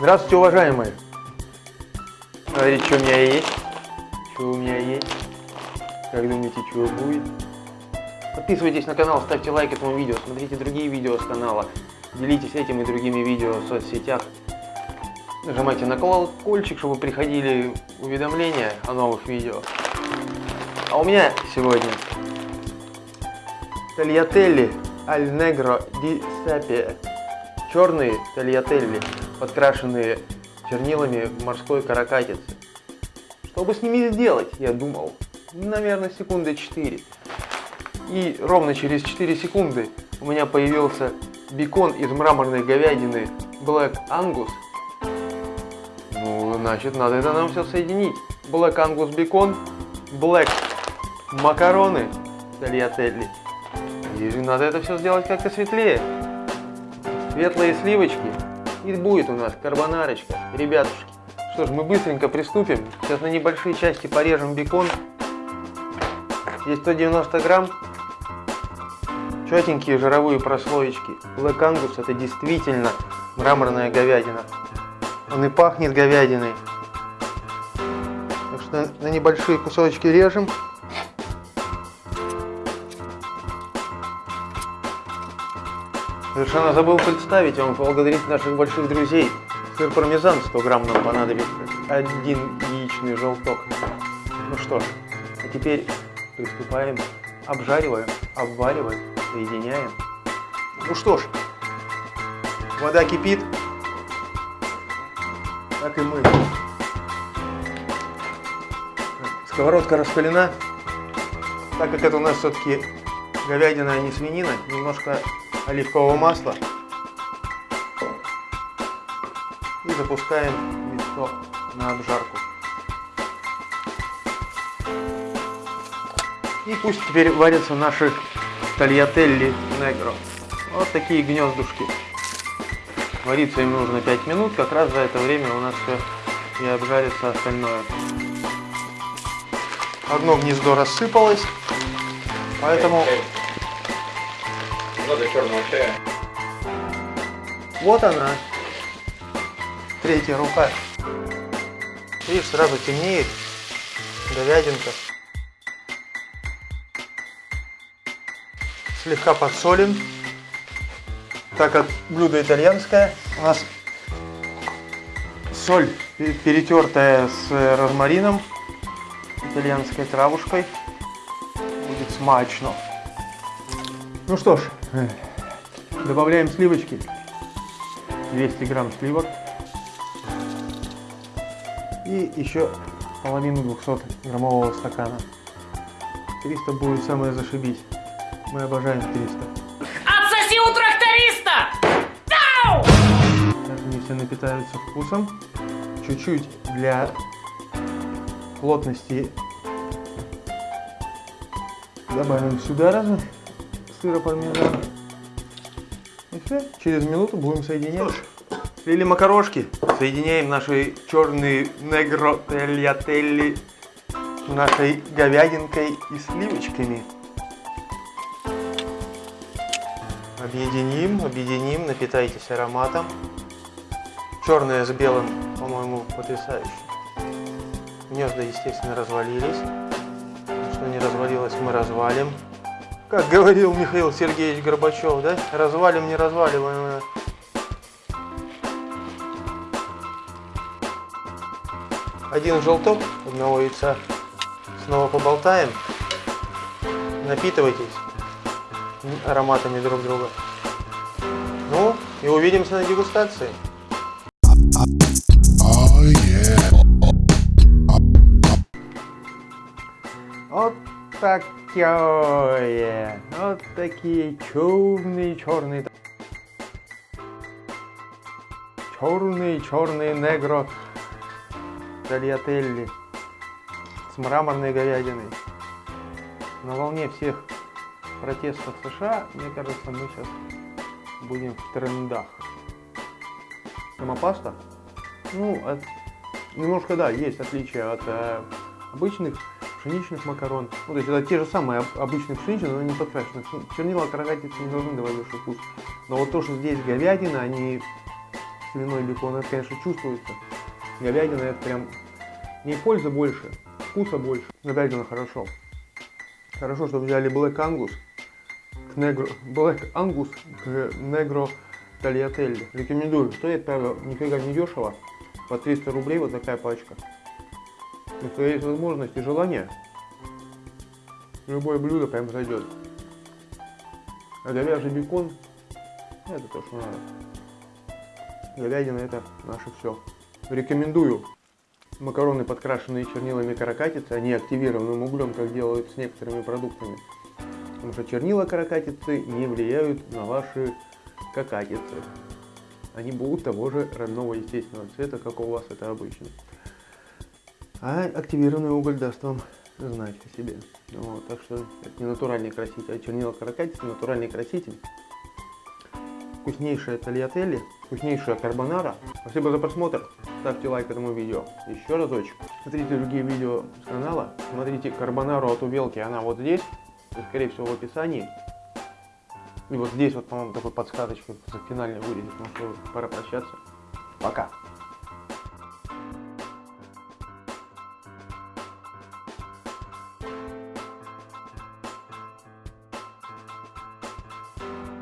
Здравствуйте, уважаемые! Смотрите, что у меня есть. Что у меня есть. Как думаете, что будет? Подписывайтесь на канал, ставьте лайк этому видео, смотрите другие видео с канала, делитесь этим и другими видео в соцсетях. Нажимайте на колокольчик, чтобы приходили уведомления о новых видео. А у меня сегодня Тольяттелли Аль Негро Ди Сапия. Черные тольяттелли, подкрашенные чернилами морской каракатицы. Что бы с ними сделать, я думал. Наверное, секунды 4. И ровно через 4 секунды у меня появился бекон из мраморной говядины Black Angus. Ну, значит, надо это нам все соединить. Black Angus бекон, Black макароны тольяттелли. И надо это все сделать как-то светлее. Светлые сливочки. И будет у нас карбонарочка, ребятушки. Что ж, мы быстренько приступим. Сейчас на небольшие части порежем бекон. Здесь 190 грамм. Четенькие жировые прослоечки. Black Angus это действительно мраморная говядина. Он и пахнет говядиной. Так что на небольшие кусочки режем. Совершенно забыл представить вам, поблагодарить наших больших друзей. Сыр пармезан 100 грамм нам понадобится. Один яичный желток. Ну что ж, а теперь приступаем. Обжариваем, обвариваем, соединяем. Ну что ж, вода кипит. Так и мы. Сковородка раскалена. Так как это у нас все-таки говядина, а не свинина, немножко оливкового масла. И запускаем мясо на обжарку. И пусть теперь варятся наши тольяттелли негро. Вот такие гнездушки. Вариться им нужно 5 минут, как раз за это время у нас все и обжарится остальное. Одно гнездо рассыпалось, поэтому... Много черного чая. Вот она, третья рука. Видишь, сразу темнеет говядинка. Слегка подсолим, так как блюдо итальянское, у нас соль перетертая с розмарином, итальянской травушкой. Будет смачно. Ну что ж, добавляем сливочки. 200 грамм сливок. И еще половину 200 граммового стакана. 300 будет самое зашибись. Мы обожаем 300. Отсоси у тракториста! Дау! Сейчас они все напитаются вкусом. Чуть-чуть для плотности добавим сюда разве сыра пармезана. И все, через минуту будем соединять. Слили макарошки, соединяем наши черные негро тельятелли с нашей говядинкой и сливочками. Объединим, объединим, напитайтесь ароматом. Черное с белым, по-моему, потрясающе. Гнезда, естественно, развалились. Что не развалилось, мы развалим. Как говорил Михаил Сергеевич Горбачев, да? Развалим, не разваливаем. Один желток одного яйца. Снова поболтаем. Напитывайтесь ароматами друг друга. Ну, и увидимся на дегустации. Oh yeah. Вот такое. Вот такие черные, черные. Черные, черные негро тольяттелли с мраморной говядиной. На волне всех протестов США, мне кажется, мы сейчас будем в трендах. Сама паста, ну, от- немножко, да, есть отличие от э, обычных пшеничных макарон. Ну, то есть это те же самые об- обычные пшеничные, но не подкрашенные. Пш- Чернила каракатицы не должны давать большой вкус. Но вот то, что здесь говядина, они свиной бекон, это, конечно, чувствуется. Говядина это прям не польза больше, вкуса больше. Говядина хорошо. Хорошо, что взяли Black Angus к негро, Black Angus к Negro Tagliatelle. Рекомендую. Стоит, правда, нифига не дешево. По 300 рублей вот такая пачка. Если есть возможность и желание, любое блюдо прям зайдет. А говяжий бекон, это то, что надо. Говядина это наше все. Рекомендую. Макароны, подкрашенные чернилами каракатицы, они активированным углем, как делают с некоторыми продуктами. Потому что чернила каракатицы не влияют на ваши какатицы. Они будут того же родного естественного цвета, как у вас это обычно. А активированный уголь даст вам знать о себе. Вот, так что это не натуральный краситель, а чернила каракатицы натуральный краситель. Вкуснейшая тольятели, вкуснейшая карбонара. Спасибо за просмотр. Ставьте лайк этому видео. Еще разочек. Смотрите другие видео с канала. Смотрите карбонару от Увелки. Она вот здесь. Скорее всего в описании. И вот здесь вот, по-моему, такой подсказочкой за финальной вырезет. Ну что, пора прощаться. Пока.